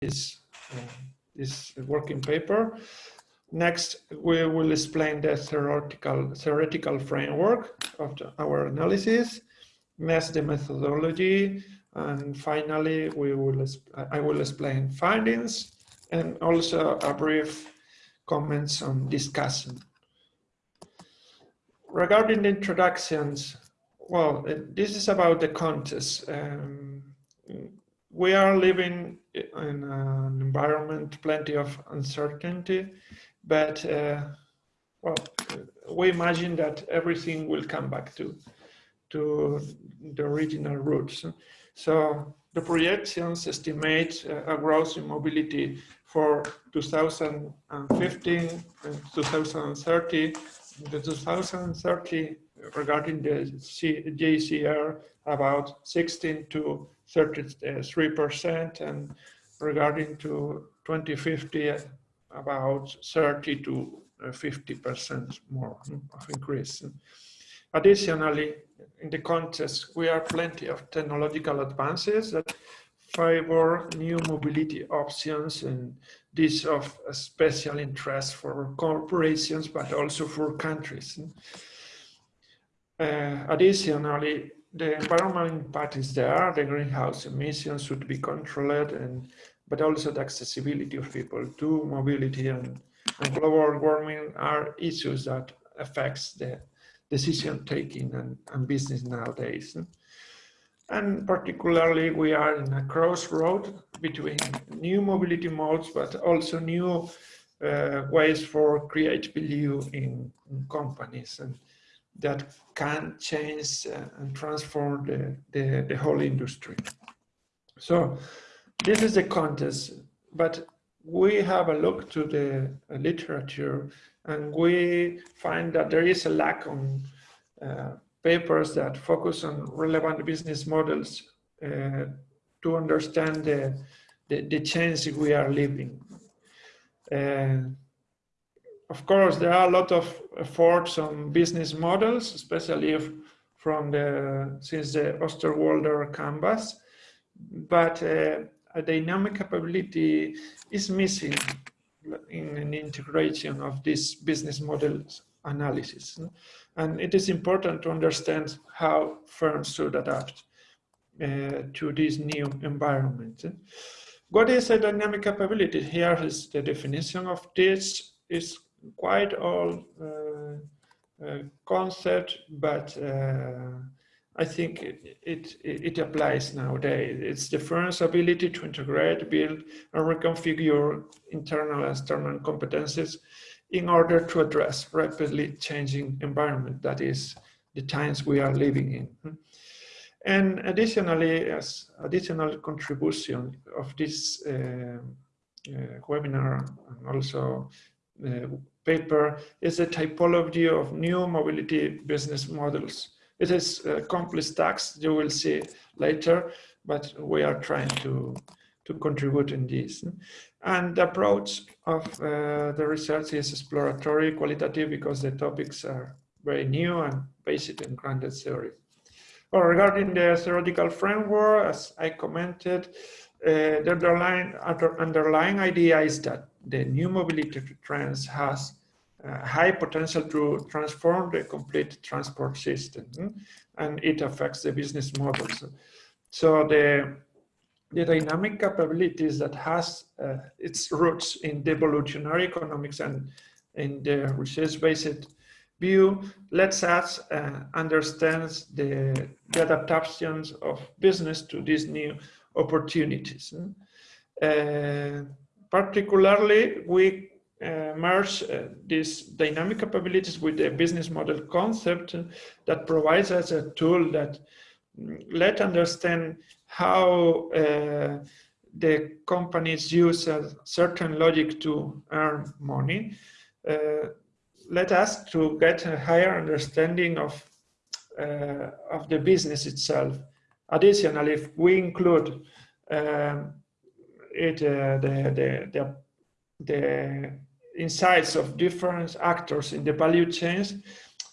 this, this working paper. Next, we will explain the theoretical, theoretical framework of the, our analysis. Next, the methodology. And finally, we will I will explain findings and also a brief comments on discussion. Regarding the introductions, well, this is about the contest. Um, we are living in an environment plenty of uncertainty, but uh, well, we imagine that everything will come back to to the original roots. So the projections estimate a growth in mobility for 2015 and 2030. The 2030 regarding the JCR about 16 to 33% and regarding to 2050 about 30 to 50% more of increase. Additionally, in the context, we have plenty of technological advances that favor new mobility options and this of special interest for corporations, but also for countries. Uh, additionally, the environmental impact is there, the greenhouse emissions should be controlled, and but also the accessibility of people to mobility and, and global warming are issues that affects the decision taking and, and business nowadays. And particularly we are in a crossroad between new mobility modes, but also new uh, ways for create value in, in, companies and that can change uh, and transform the, the, the whole industry. So this is the context, but we have a look to the literature and we find that there is a lack on uh, papers that focus on relevant business models uh, to understand the, the, the, change we are living. Uh, of course, there are a lot of efforts on business models, especially if from the since the Osterwalder canvas, but uh, a dynamic capability is missing in an integration of this business models analysis. And it is important to understand how firms should adapt uh, to this new environment. What is a dynamic capability? Here is the definition of this. is quite old uh, uh, concept, but uh, I think it, it, it, applies nowadays. It's the firm's ability to integrate, build, and reconfigure internal and external competencies in order to address rapidly changing environment that is the times we are living in. And additionally, as additional contribution of this uh, uh, webinar and also paper is a typology of new mobility business models. It is a complex text you will see later, but we are trying to, to contribute in this. And the approach of uh, the research is exploratory, qualitative, because the topics are very new and based in grounded theory. Well, regarding the theoretical framework, as I commented, uh, the underlying, underlying idea is that the new mobility trends has uh, high potential to transform the complete transport system, and it affects the business models. So the the dynamic capabilities that has uh, its roots in the evolutionary economics and in the resource-based view lets us uh, understand the, the, adaptations of business to these new opportunities. Uh, particularly, we uh, merge uh, these dynamic capabilities with the business model concept that provides us a tool that mm, let understand how uh, the companies use a certain logic to earn money, uh, let us to get a higher understanding of, uh, of the business itself. Additionally, if we include um, it, uh, the, the, the, the insights of different actors in the value chains,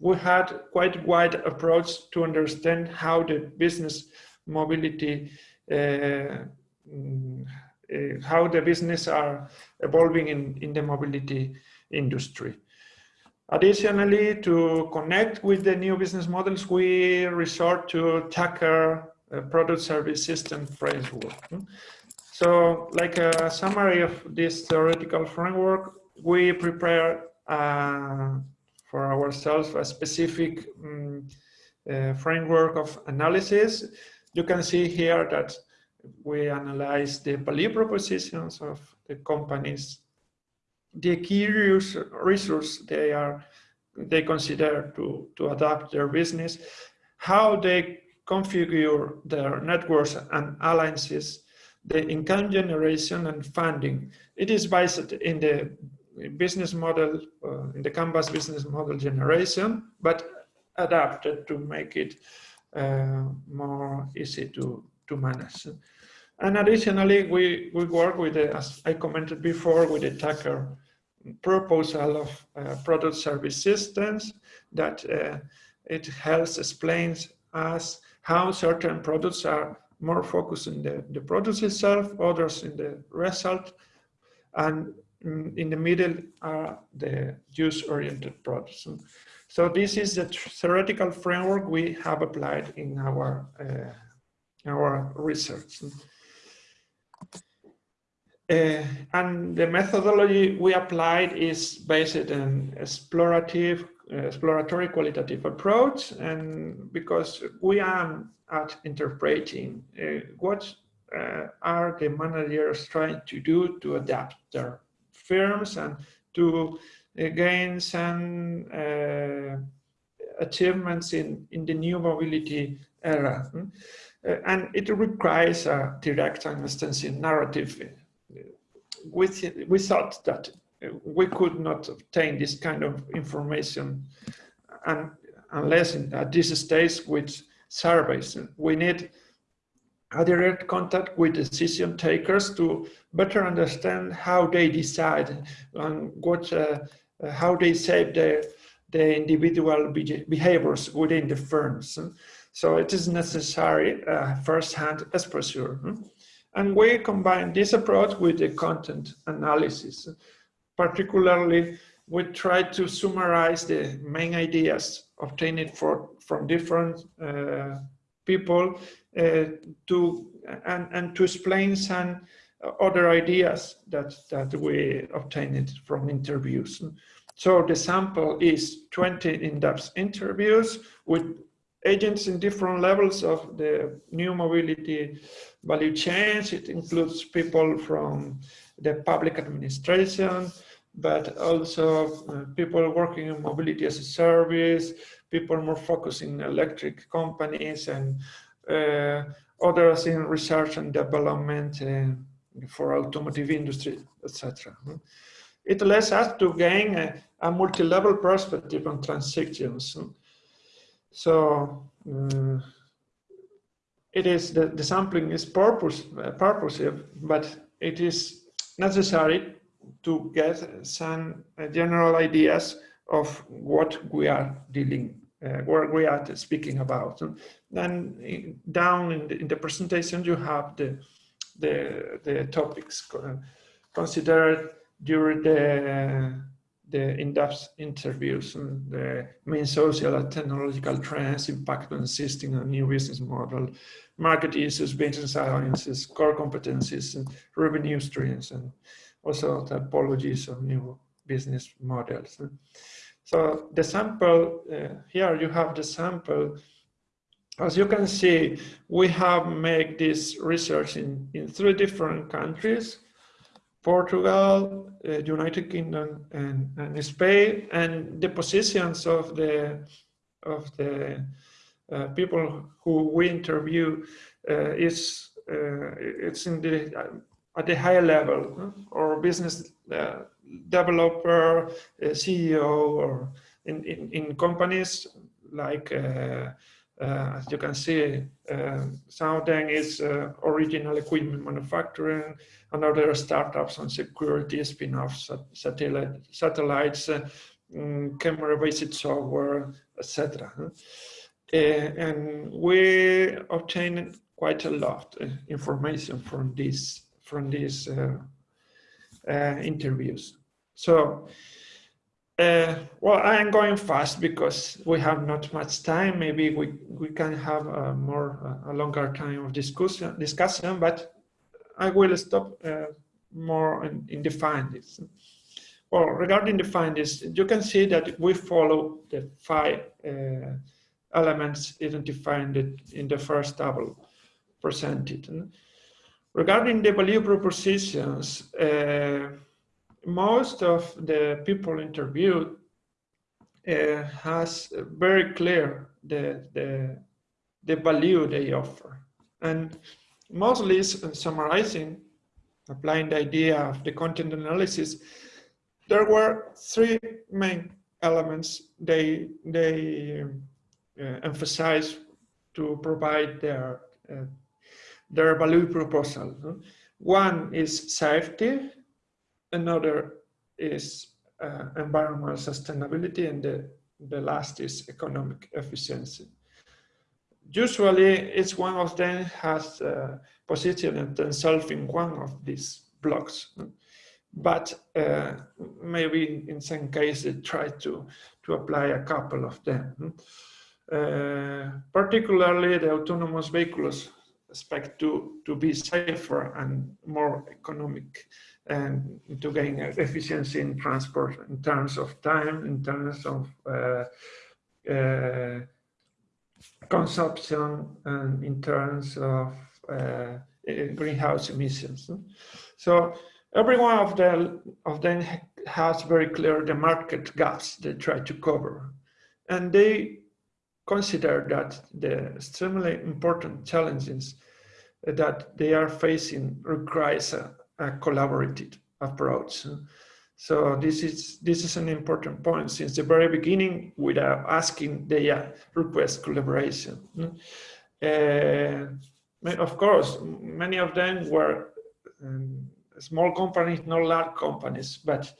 we had quite a wide approach to understand how the business mobility uh, uh, how the business are evolving in, in the mobility industry. Additionally, to connect with the new business models, we resort to Tukker product service system framework. So like a summary of this theoretical framework, we prepare uh, for ourselves a specific um, uh, framework of analysis. You can see here that we analyze the value propositions of the companies, the key resource they are they consider to, to adapt their business, how they configure their networks and alliances, the income generation and funding. It is based in the business model, uh, in the Canvas business model generation, but adapted to make it uh, more easy to, to manage. And additionally, we, we work with, the, as I commented before, with the Tukker proposal of uh, product service systems that uh, it helps explains us how certain products are more focused in the, the product itself, others in the result, and in the middle are the use-oriented products. So this is the theoretical framework we have applied in our, uh, our research. Uh, and the methodology we applied is based on explorative, exploratory qualitative approach. And because we are at interpreting uh, what uh, are the managers trying to do to adapt their firms and to uh, gain some achievements in, in the new mobility era. Hmm? and it requires a direct and extensive narrative we, thought that we could not obtain this kind of information and unless in, at this stage with surveys. We need a direct contact with decision takers to better understand how they decide and what, uh, how they shape the, the individual behaviors within the firms. So it is necessary uh, first-hand exposure. And we combine this approach with the content analysis. Particularly, we try to summarize the main ideas obtained for, from different uh, people uh, to and, and to explain some other ideas that, that we obtained from interviews. So the sample is 20 in-depth interviews with agents in different levels of the new mobility value chains. It includes people from the public administration, but also uh, people working in mobility as a service, people more focused in electric companies and uh, others in research and development uh, for automotive industry, etc. It allows us to gain a, a multi-level perspective on transactions. So uh, it is the, the sampling is purpose, uh, purposive, but it is necessary to get some uh, general ideas of what we are dealing, uh, what we are speaking about. And then down in the, in the, presentation, you have the, the, the topics considered during the the in-depth interviews and the main social and technological trends impact on existing and new business model, market issues, business alliances, core competencies, and revenue streams, and also typologies of new business models. So the sample, uh, here you have the sample. As you can see, we have made this research in, in three different countries. Portugal, uh, United Kingdom, and, and, Spain, and the positions of the of the uh, people who we interview uh, is uh, it's in the at the higher level or business uh, developer, CEO, or in, in, in companies like uh, as you can see, of them is original equipment manufacturing, and other startups on security, spin-offs, satellite, satellites, uh, mm, camera-based software, etc. Uh, and we obtained quite a lot of information from this from these uh, uh, interviews. So, uh, well, I am going fast because we have not much time. Maybe we, we can have a more a longer time of discussion, discussion but I will stop more in, in the findings. Well, regarding the findings, you can see that we follow the five uh, elements identified in the first table presented. Regarding the value propositions, uh, most of the people interviewed uh, has very clear the, the, the value they offer. And mostly summarizing, applying the idea of the content analysis, there were three main elements they, they uh, emphasize to provide their, uh, their value proposal. One is safety, another is uh, environmental sustainability, and the, the last is economic efficiency. Usually, each one of them has uh, positioned themselves in one of these blocks, but uh, maybe in some cases try to, to apply a couple of them. Uh, particularly the autonomous vehicles expect to, to be safer and more economic and to gain efficiency in transport in terms of time, in terms of uh, uh, consumption, and in terms of uh, greenhouse emissions. So every one of them, of them has very clear the market gaps they try to cover. And they consider that the extremely important challenges that they are facing requires a, a collaborative approach. So this is this is an important point since the very beginning without asking they uh, request collaboration. Uh, of course, many of them were um, small companies, not large companies, but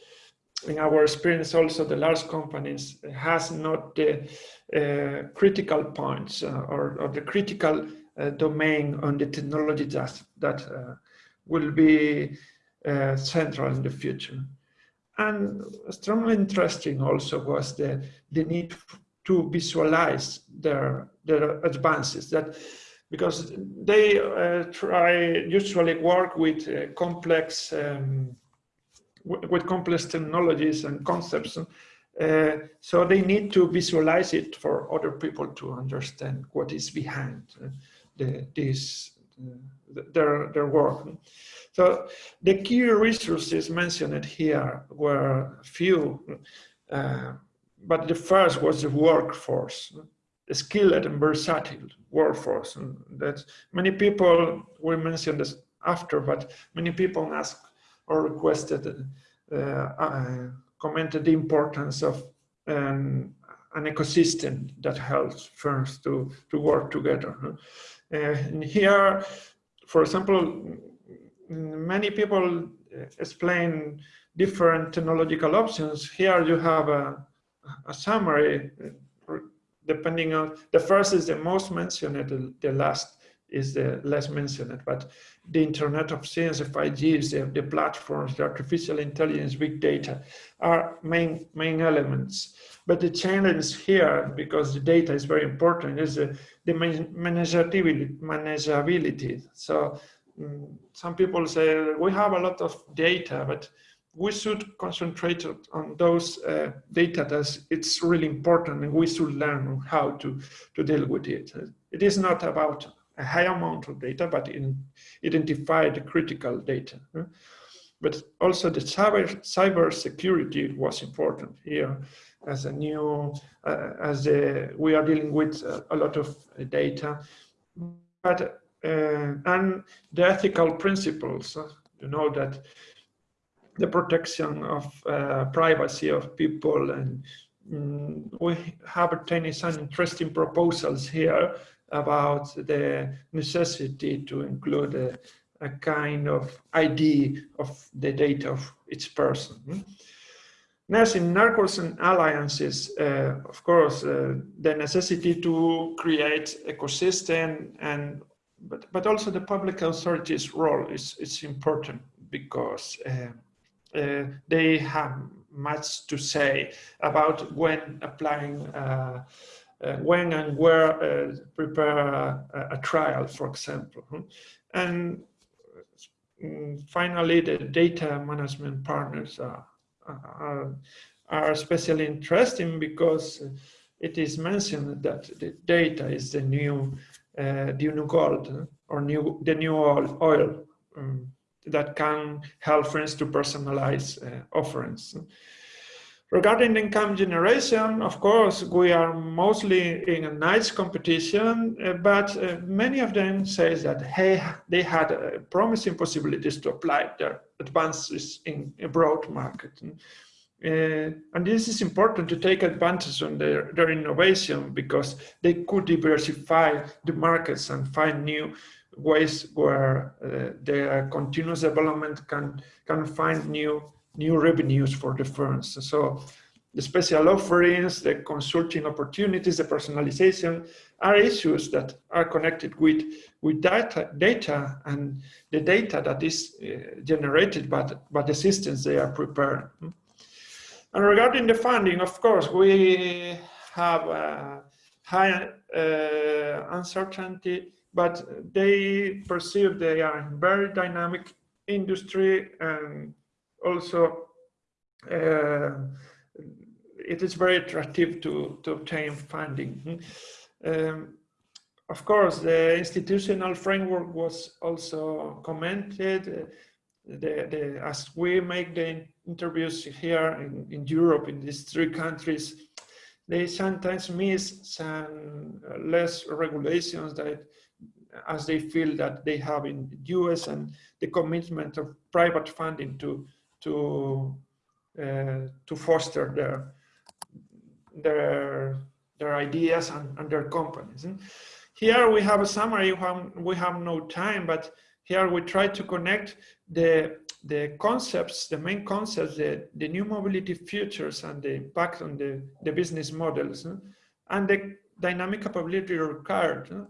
in our experience also the large companies has not the uh, critical points uh, or, or, the critical uh, domain on the technology that, that uh, will be uh, central in the future. And extremely interesting also was the, the need to visualize their, their advances that because they uh, try usually work with complex um, with complex technologies and concepts. Uh, so they need to visualize it for other people to understand what is behind uh, the, this uh, their their work. So the key resources mentioned here were few, uh, but the first was the workforce skilled and versatile workforce. And that many people, we mentioned this after, but many people asked or requested, uh, uh, commented the importance of um, an ecosystem that helps firms to, to work together. Uh, and here, for example, many people explain different technological options. Here you have a, a summary depending on, the first is the most mentioned, the, the last is the less mentioned, but the Internet of Things, the 5G, the, the platforms, the artificial intelligence, big data are main, main elements. But the challenge here, because the data is very important, is the, the manageability, manageability. So um, some people say we have a lot of data, but we should concentrate on those uh, data that it's really important and we should learn how to, to deal with it. It is not about a high amount of data, but in identify the critical data. But also the cyber, cyber security was important here as a new, uh, as a, we are dealing with a, a lot of data. But, uh, and the ethical principles, you know that the protection of uh, privacy of people and mm, we have obtained some interesting proposals here about the necessity to include a, a kind of ID of the data of each person. Hmm? Next, in networks and alliances, uh, of course, uh, the necessity to create ecosystem and but, but also the public authorities role is, is important because uh, uh, they have much to say about when applying uh, when and where uh, prepare a, a, trial, for example. And mm, finally, the data management partners are, are, are especially interesting because it is mentioned that the data is the new, uh, the new gold or new, the new oil, oil um, that can help friends to personalize uh, offerings. Regarding income generation, of course, we are mostly in a nice competition, uh, but uh, many of them say that hey, they had uh, promising possibilities to apply their advances in a broad market. Uh, and this is important to take advantage on their, their innovation because they could diversify the markets and find new ways where uh, their continuous development can, can find new new revenues for the firms. So the special offerings, the consulting opportunities, the personalization are issues that are connected with, with data, data and the data that is uh, generated by the, by the systems they are preparing. And regarding the funding, of course, we have a high uh, uncertainty, but they perceive they are very dynamic industry and also uh, it is very attractive to, to obtain funding. Um, of course, the institutional framework was also commented. The, the, as we make the interviews here in, in Europe, in these three countries, they sometimes miss some less regulations that as they feel that they have in the US and the commitment of private funding to to uh, to foster their their their ideas and, and their companies. And here we have a summary. We have, no time, but here we try to connect the the concepts, the main concepts, the, the new mobility futures and the impact on the, the business models hmm? and the dynamic capability required. Hmm?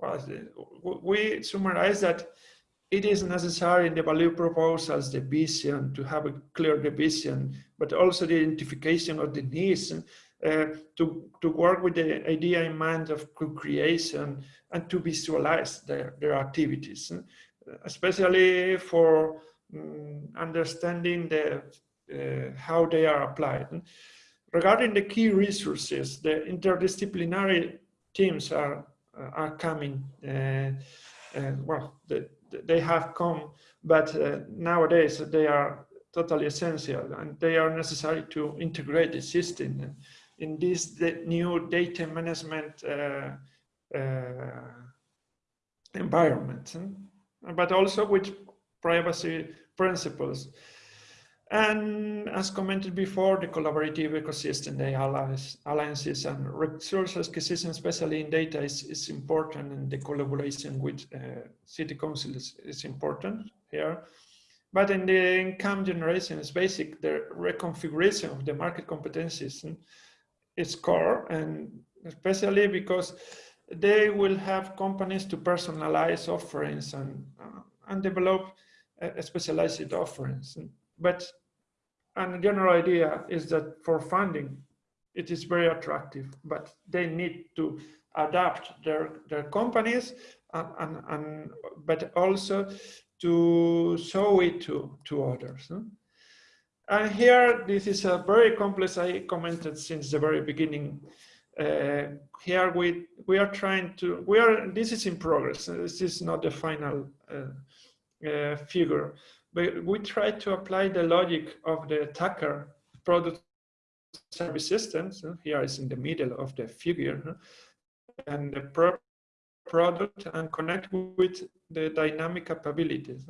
Well, we summarize that it is necessary in the value proposals, the vision, to have a clear vision, but also the identification of the needs uh, to, to work with the idea in mind of co-creation and to visualize their, their activities, especially for um, understanding the, uh, how they are applied. Regarding the key resources, the interdisciplinary teams are, are coming, uh, uh well, the, they have come, but uh, nowadays they are totally essential and they are necessary to integrate the system in this new data management uh, uh, environment, but also with privacy principles. And as commented before, the collaborative ecosystem, the alliances and resource acquisition, especially in data, is, is important and the collaboration with uh, city councils is, is important here. But in the income generation, it's basic, the reconfiguration of the market competencies is core and especially because they will have companies to personalize offerings and, uh, and develop uh, specialized offerings. But and the general idea is that for funding, it is very attractive, but they need to adapt their, their companies and, and, and but also to show it to, to others. No? And here, this is a very complex, I commented since the very beginning. Uh, here we, we are trying to, we are, this is in progress. This is not the final uh, uh, figure, but we try to apply the logic of the attacker product service systems. Here is in the middle of the figure, and the pro product and connect with the dynamic capabilities.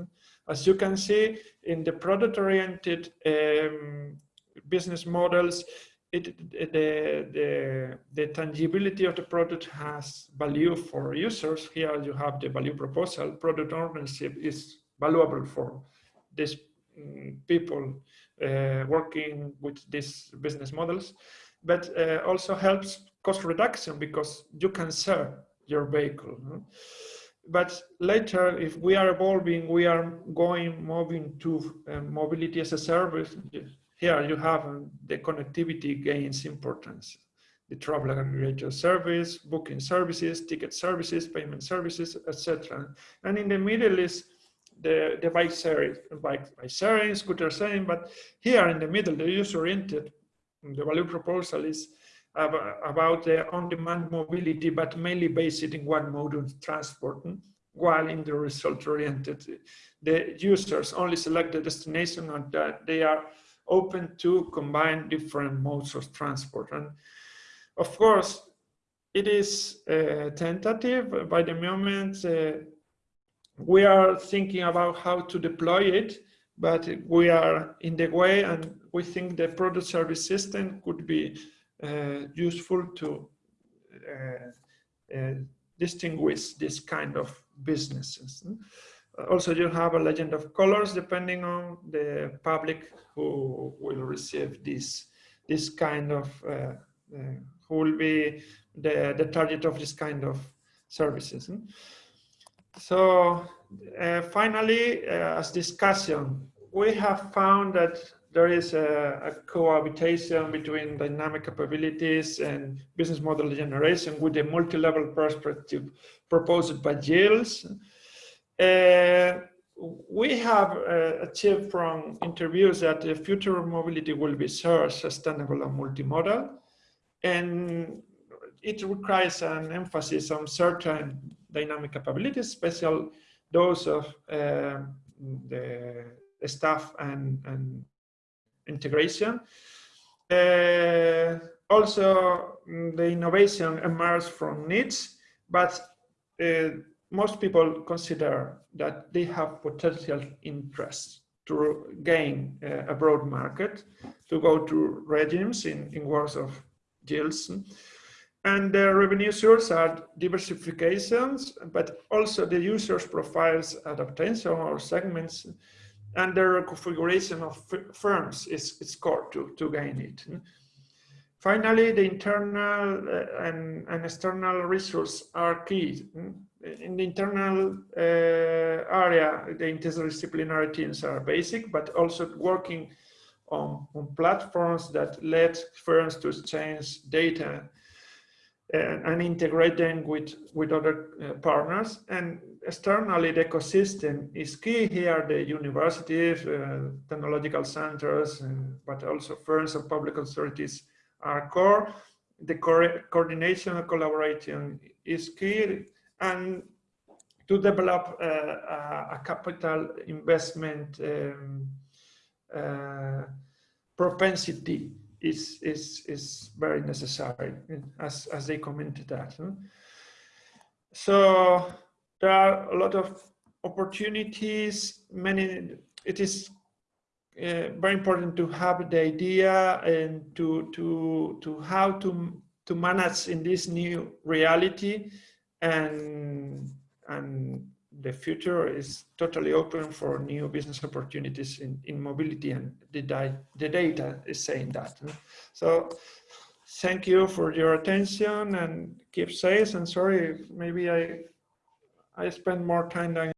As you can see in the product-oriented um, business models, it, the, the, the tangibility of the product has value for users. Here you have the value proposal. Product ownership is valuable for these mm, people uh, working with these business models, but uh, also helps cost reduction because you can sell your vehicle. but later, if we are evolving, we are going moving to uh, mobility as a service. Here you have uh, the connectivity gains importance. The travel aggregator service, booking services, ticket services, payment services, etc. And in the middle is the, the bike sharing, bike, bike sharing, scooter sharing, but here in the middle, the user-oriented, the value proposal is about the on-demand mobility, but mainly based in one mode of transport, while in the result-oriented, the users only select the destination and that they are open to combine different modes of transport. And of course, it is uh, tentative by the moment uh, we are thinking about how to deploy it, but we are in the way and we think the product service system could be uh, useful to uh, uh, distinguish this kind of businesses. Also, you have a legend of colors depending on the public who will receive this this kind of uh, uh, who will be the the target of this kind of services. So uh, finally, as discussion, we have found that there is a, a, cohabitation between dynamic capabilities and business model generation with a multi-level perspective proposed by Geels. Uh, we have uh, achieved from interviews that the future of mobility will be shared, sustainable and multimodal. And it requires an emphasis on certain dynamic capabilities, special those of uh, the staff and, and integration. Uh, also, mm, the innovation emerged from needs, but uh, most people consider that they have potential interest to gain uh, a broad market, to go to regimes in, in words of Geels. And the revenue source are diversifications, but also the user's profiles adaptation or segments and the configuration of firms is, is core to, to gain it. Finally, the internal uh, and, and, external resources are key. In the internal uh, area, the interdisciplinary teams are basic, but also working on, on platforms that let firms to exchange data and, and integrate them with, with other uh, partners. And externally, the ecosystem is key here, the universities, uh, technological centers, uh, but also firms and public authorities are core. The co coordination and collaboration is key. And to develop uh, a, capital investment um, uh, propensity is, is, is very necessary, as, as they commented that. So there are a lot of opportunities, many, it is uh, very important to have the idea and to, to, to how to, to manage in this new reality and, and the future is totally open for new business opportunities in, in mobility and the, the data is saying that. So thank you for your attention and keep safe and sorry, maybe I, I spend more time than